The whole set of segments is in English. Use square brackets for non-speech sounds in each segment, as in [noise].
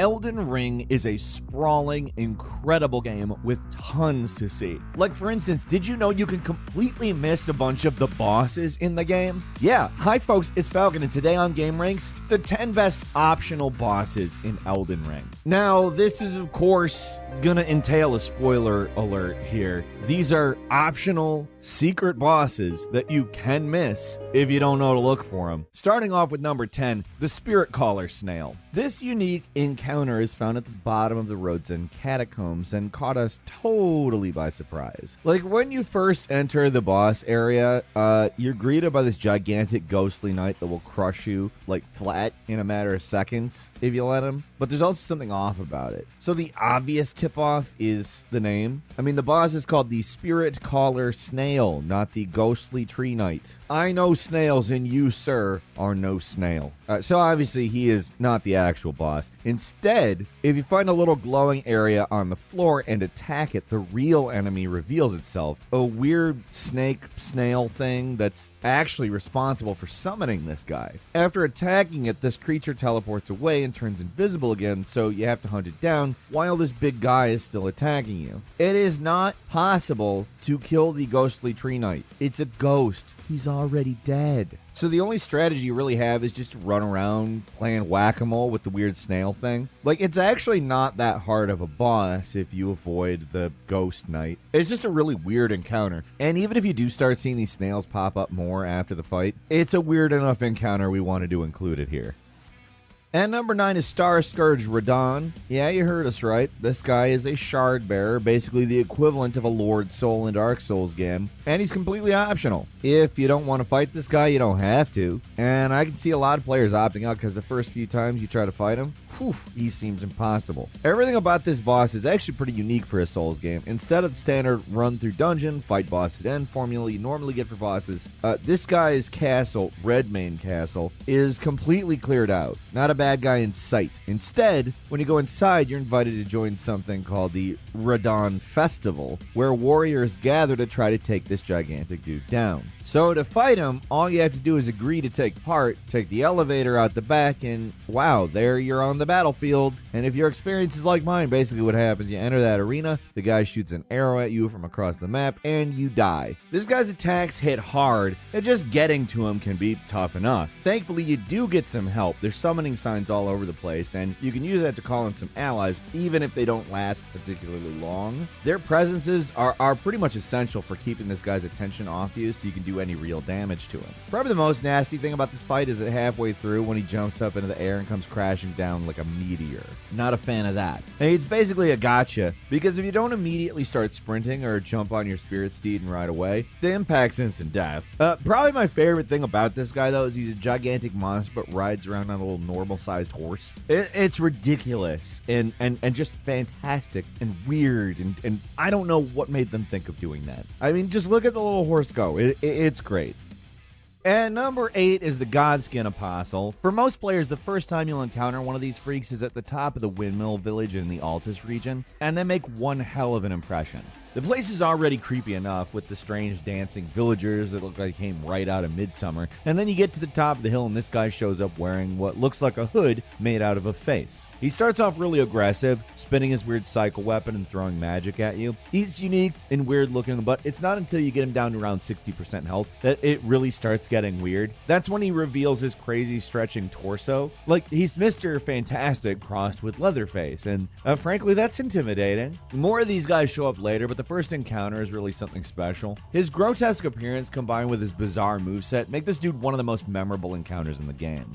Elden Ring is a sprawling, incredible game with tons to see. Like, for instance, did you know you can completely miss a bunch of the bosses in the game? Yeah, hi folks, it's Falcon, and today on Game Ranks, the 10 best optional bosses in Elden Ring. Now, this is, of course, gonna entail a spoiler alert here. These are optional secret bosses that you can miss if you don't know to look for them. Starting off with number 10, the Spirit Caller Snail. This unique encounter is found at the bottom of the Rhodes catacombs and caught us totally by surprise. Like when you first enter the boss area, uh, you're greeted by this gigantic ghostly knight that will crush you like flat in a matter of seconds if you let him. But there's also something off about it. So the obvious tip off is the name. I mean, the boss is called the Spirit Caller Snail, not the Ghostly Tree Knight. I know snails, and you, sir, are no snail. Uh, so obviously, he is not the actual boss. Instead, if you find a little glowing area on the floor and attack it, the real enemy reveals itself. A weird snake snail thing that's actually responsible for summoning this guy. After attacking it, this creature teleports away and turns invisible again, so you have to hunt it down while this big guy is still attacking you. It is not possible to kill the ghostly tree knight. It's a ghost. He's already dead. So the only strategy you really have is just run around playing whack-a-mole with the weird snail thing. Like it's actually not that hard of a boss if you avoid the ghost knight. It's just a really weird encounter. And even if you do start seeing these snails pop up more after the fight, it's a weird enough encounter we wanted to include it here. And number nine is Star Scourge Radahn. Yeah, you heard us right. This guy is a shard bearer, basically the equivalent of a Lord Soul in Dark Souls game, and he's completely optional. If you don't want to fight this guy, you don't have to. And I can see a lot of players opting out because the first few times you try to fight him, whew, he seems impossible. Everything about this boss is actually pretty unique for a Souls game. Instead of the standard run through dungeon, fight boss at end formula you normally get for bosses, uh, this guy's castle, Redmane Castle, is completely cleared out. Not a bad guy in sight. Instead, when you go inside, you're invited to join something called the Radahn Festival, where warriors gather to try to take this gigantic dude down. So to fight him, all you have to do is agree to take part, take the elevator out the back, and wow, there you're on the battlefield. And if your experience is like mine, basically what happens, you enter that arena, the guy shoots an arrow at you from across the map, and you die. This guy's attacks hit hard, and just getting to him can be tough enough. Thankfully, you do get some help. There's summoning signs all over the place, and you can use that to call in some allies, even if they don't last particularly long. Their presences are, are pretty much essential for keeping this guy's attention off you, so you can do any real damage to him. Probably the most nasty thing about this fight is that halfway through when he jumps up into the air and comes crashing down like a meteor. Not a fan of that. And it's basically a gotcha because if you don't immediately start sprinting or jump on your spirit steed and ride away, the impact's instant death. Uh, probably my favorite thing about this guy though is he's a gigantic monster but rides around on a little normal sized horse. It, it's ridiculous and, and, and just fantastic and weird and, and I don't know what made them think of doing that. I mean, just look at the little horse go. It, it, it's great. And number eight is the Godskin Apostle. For most players, the first time you'll encounter one of these freaks is at the top of the Windmill Village in the Altus region, and they make one hell of an impression. The place is already creepy enough with the strange dancing villagers that look like they came right out of Midsummer. And then you get to the top of the hill and this guy shows up wearing what looks like a hood made out of a face. He starts off really aggressive, spinning his weird cycle weapon and throwing magic at you. He's unique and weird looking, but it's not until you get him down to around 60% health that it really starts getting weird. That's when he reveals his crazy stretching torso. Like he's Mr. Fantastic crossed with Leatherface, and uh, frankly, that's intimidating. More of these guys show up later, but the first encounter is really something special. His grotesque appearance combined with his bizarre moveset make this dude one of the most memorable encounters in the game.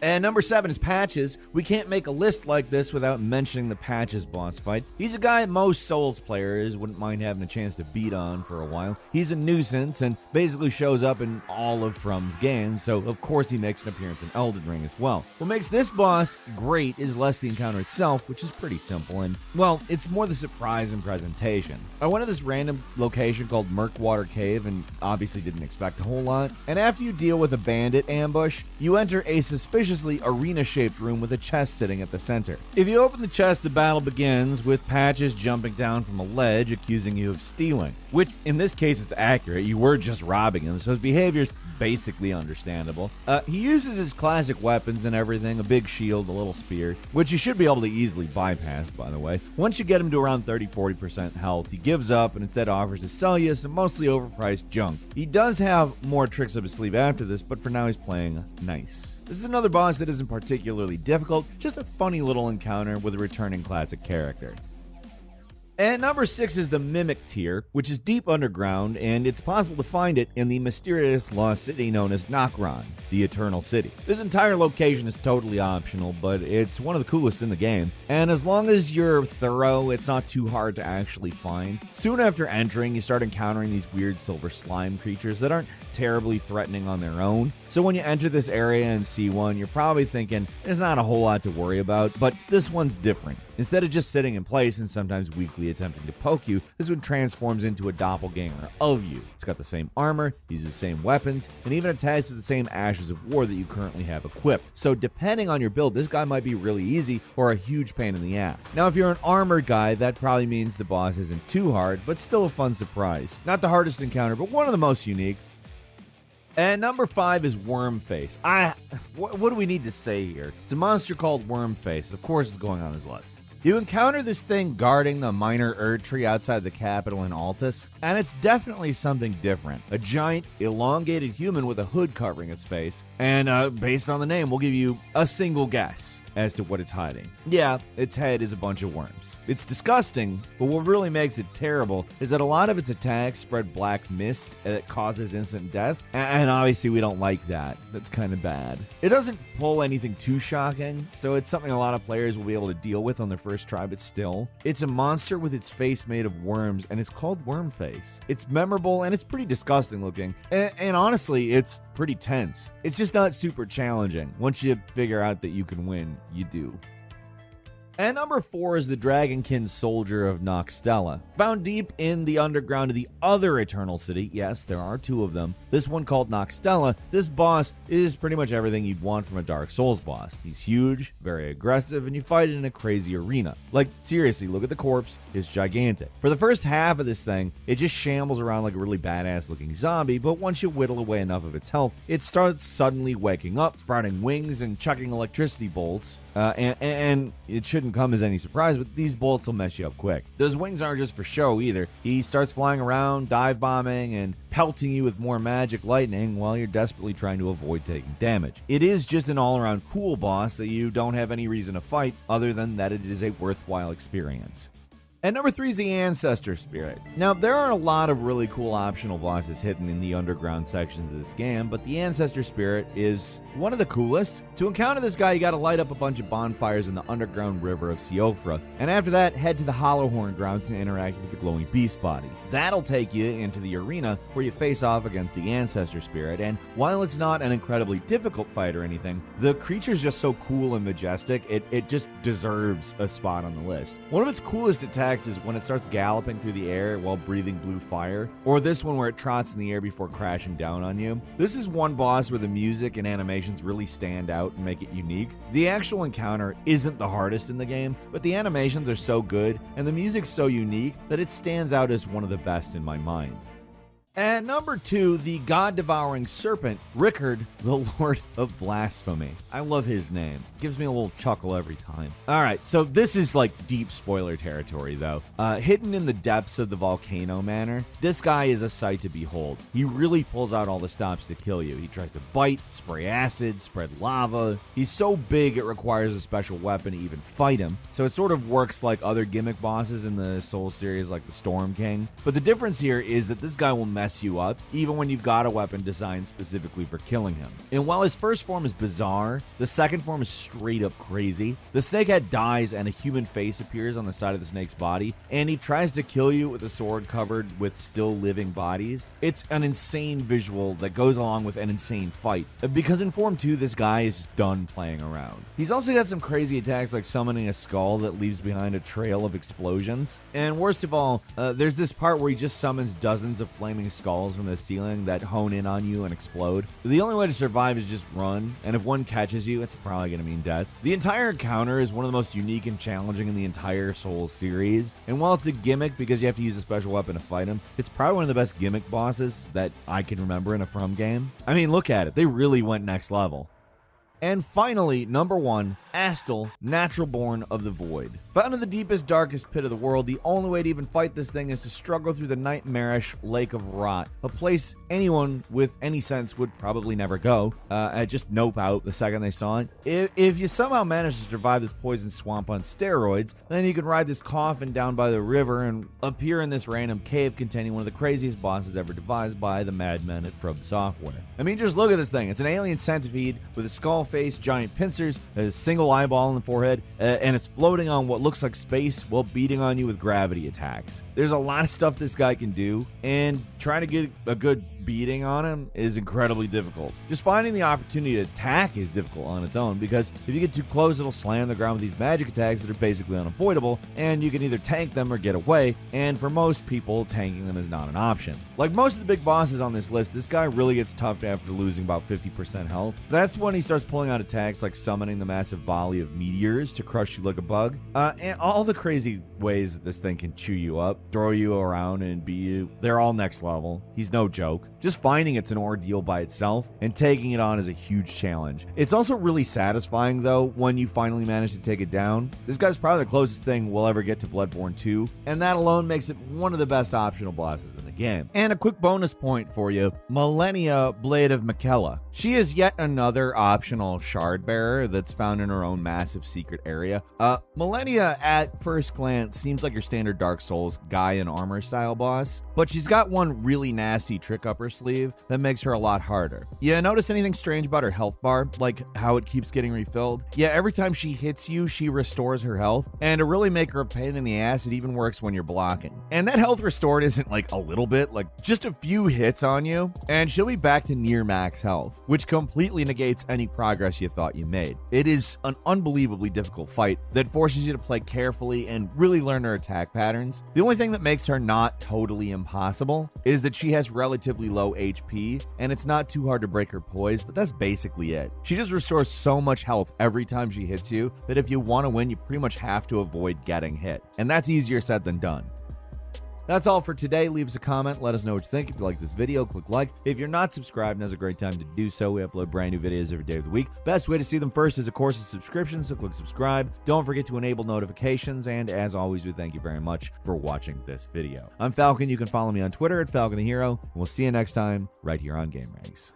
And number seven is Patches. We can't make a list like this without mentioning the Patches boss fight. He's a guy most Souls players wouldn't mind having a chance to beat on for a while. He's a nuisance and basically shows up in all of From's games, so of course he makes an appearance in Elden Ring as well. What makes this boss great is less the encounter itself, which is pretty simple, and well, it's more the surprise and presentation. I went to this random location called Murkwater Cave and obviously didn't expect a whole lot. And after you deal with a bandit ambush, you enter a suspicious spaciously arena shaped room with a chest sitting at the center. If you open the chest, the battle begins with Patches jumping down from a ledge accusing you of stealing, which in this case is accurate. You were just robbing him, so his behavior is basically understandable. Uh, he uses his classic weapons and everything a big shield, a little spear, which you should be able to easily bypass, by the way. Once you get him to around 30 40% health, he gives up and instead offers to sell you some mostly overpriced junk. He does have more tricks up his sleeve after this, but for now he's playing nice. This is another boss that isn't particularly difficult, just a funny little encounter with a returning classic character. And number six is the Mimic Tear, which is deep underground, and it's possible to find it in the mysterious lost city known as Nokron, the Eternal City. This entire location is totally optional, but it's one of the coolest in the game, and as long as you're thorough, it's not too hard to actually find. Soon after entering, you start encountering these weird silver slime creatures that aren't terribly threatening on their own. So when you enter this area and see one, you're probably thinking there's not a whole lot to worry about, but this one's different. Instead of just sitting in place and sometimes weakly attempting to poke you, this one transforms into a doppelganger of you. It's got the same armor, uses the same weapons, and even attacks with the same ashes of war that you currently have equipped. So depending on your build, this guy might be really easy or a huge pain in the ass. Now if you're an armored guy, that probably means the boss isn't too hard, but still a fun surprise. Not the hardest encounter, but one of the most unique. And number five is Wormface. I, what, what do we need to say here? It's a monster called Wormface. Of course, it's going on his list. You encounter this thing guarding the minor Erd tree outside the capital in Altus, and it's definitely something different. A giant, elongated human with a hood covering its face, and uh, based on the name, we'll give you a single guess as to what it's hiding. Yeah, its head is a bunch of worms. It's disgusting, but what really makes it terrible is that a lot of its attacks spread black mist that causes instant death, and obviously we don't like that. That's kind of bad. It doesn't pull anything too shocking, so it's something a lot of players will be able to deal with on their first try, but still. It's a monster with its face made of worms, and it's called Wormface. It's memorable and it's pretty disgusting looking, and, and honestly, it's pretty tense. It's just not super challenging. Once you figure out that you can win, you do. And number four is the Dragonkin Soldier of Nokstella. Found deep in the underground of the other Eternal City, yes, there are two of them. This one called Nokstella, this boss is pretty much everything you'd want from a Dark Souls boss. He's huge, very aggressive, and you fight in a crazy arena. Like, seriously, look at the corpse, it's gigantic. For the first half of this thing, it just shambles around like a really badass looking zombie, but once you whittle away enough of its health, it starts suddenly waking up, sprouting wings and chucking electricity bolts, uh, and, and it shouldn't come as any surprise, but these bolts will mess you up quick. Those wings aren't just for show either. He starts flying around, dive bombing, and pelting you with more magic lightning while you're desperately trying to avoid taking damage. It is just an all around cool boss that you don't have any reason to fight other than that it is a worthwhile experience. And number three is the Ancestor Spirit. Now, there are a lot of really cool optional bosses hidden in the underground sections of this game, but the Ancestor Spirit is one of the coolest. To encounter this guy, you gotta light up a bunch of bonfires in the underground river of Siofra, and after that, head to the Hallowhorn grounds and interact with the glowing beast body. That'll take you into the arena where you face off against the Ancestor Spirit, and while it's not an incredibly difficult fight or anything, the creature's just so cool and majestic, it, it just deserves a spot on the list. One of its coolest attacks is when it starts galloping through the air while breathing blue fire, or this one where it trots in the air before crashing down on you. This is one boss where the music and animations really stand out and make it unique. The actual encounter isn't the hardest in the game, but the animations are so good and the music's so unique that it stands out as one of the best in my mind. And number two, the God devouring serpent, Rykard, the [laughs] Lord of Blasphemy. I love his name. Gives me a little chuckle every time. All right, so this is like deep spoiler territory, though. Uh, hidden in the depths of the volcano manor, this guy is a sight to behold. He really pulls out all the stops to kill you. He tries to bite, spray acid, spread lava. He's so big it requires a special weapon to even fight him. So it sort of works like other gimmick bosses in the Soul series, like the Storm King. But the difference here is that this guy will mess mess you up, even when you've got a weapon designed specifically for killing him. And while his first form is bizarre, the second form is straight up crazy. The snakehead dies and a human face appears on the side of the snake's body, and he tries to kill you with a sword covered with still living bodies. It's an insane visual that goes along with an insane fight. Because in Form 2, this guy is just done playing around. He's also got some crazy attacks like summoning a skull that leaves behind a trail of explosions. And worst of all, uh, there's this part where he just summons dozens of flaming skulls from the ceiling that hone in on you and explode. The only way to survive is just run, and if one catches you, it's probably going to mean death. The entire encounter is one of the most unique and challenging in the entire Souls series, and while it's a gimmick because you have to use a special weapon to fight him, it's probably one of the best gimmick bosses that I can remember in a From game. I mean, look at it. They really went next level. And finally, number one, Astel, natural born of the void. Found in the deepest, darkest pit of the world, the only way to even fight this thing is to struggle through the nightmarish Lake of Rot, a place anyone with any sense would probably never go. Uh, and just nope out the second they saw it. If, if you somehow manage to survive this poison swamp on steroids, then you can ride this coffin down by the river and appear in this random cave containing one of the craziest bosses ever devised by the madmen at From Software. I mean, just look at this thing. It's an alien centipede with a skull face, giant pincers, a single eyeball in the forehead, uh, and it's floating on what looks like space while beating on you with gravity attacks. There's a lot of stuff this guy can do, and trying to get a good beating on him is incredibly difficult. Just finding the opportunity to attack is difficult on its own because if you get too close, it'll slam the ground with these magic attacks that are basically unavoidable, and you can either tank them or get away. And for most people, tanking them is not an option. Like most of the big bosses on this list, this guy really gets tough after losing about 50% health. That's when he starts pulling out attacks like summoning the massive volley of meteors to crush you like a bug, uh, all the crazy ways that this thing can chew you up, throw you around, and be you, they're all next level. He's no joke. Just finding it's an ordeal by itself, and taking it on is a huge challenge. It's also really satisfying, though, when you finally manage to take it down. This guy's probably the closest thing we'll ever get to Bloodborne 2, and that alone makes it one of the best optional bosses in the game. And a quick bonus point for you Malenia Blade of Miquella. She is yet another optional shard bearer that's found in her own massive secret area. Uh, Malenia, at first glance, seems like your standard Dark Souls guy in armor style boss, but she's got one really nasty trick up her sleeve that makes her a lot harder. Yeah, notice anything strange about her health bar, like how it keeps getting refilled? Yeah, every time she hits you, she restores her health, and to really make her a pain in the ass, it even works when you're blocking. And that health restored isn't like a little bit, like just a few hits on you, and she'll be back to near max health, which completely negates any progress you thought you made. It is an unbelievably difficult fight that forces you to play carefully and really learn her attack patterns. The only thing that makes her not totally impossible is that she has relatively low HP, and it's not too hard to break her poise, but that's basically it. She just restores so much health every time she hits you that if you want to win, you pretty much have to avoid getting hit. And that's easier said than done. That's all for today. Leave us a comment. Let us know what you think. If you like this video, click like. If you're not subscribed, now's a great time to do so. We upload brand new videos every day of the week. Best way to see them first is, of course, a subscription, so click subscribe. Don't forget to enable notifications, and as always, we thank you very much for watching this video. I'm Falcon. You can follow me on Twitter at Falcon the Hero, and we'll see you next time right here on Game Ranks.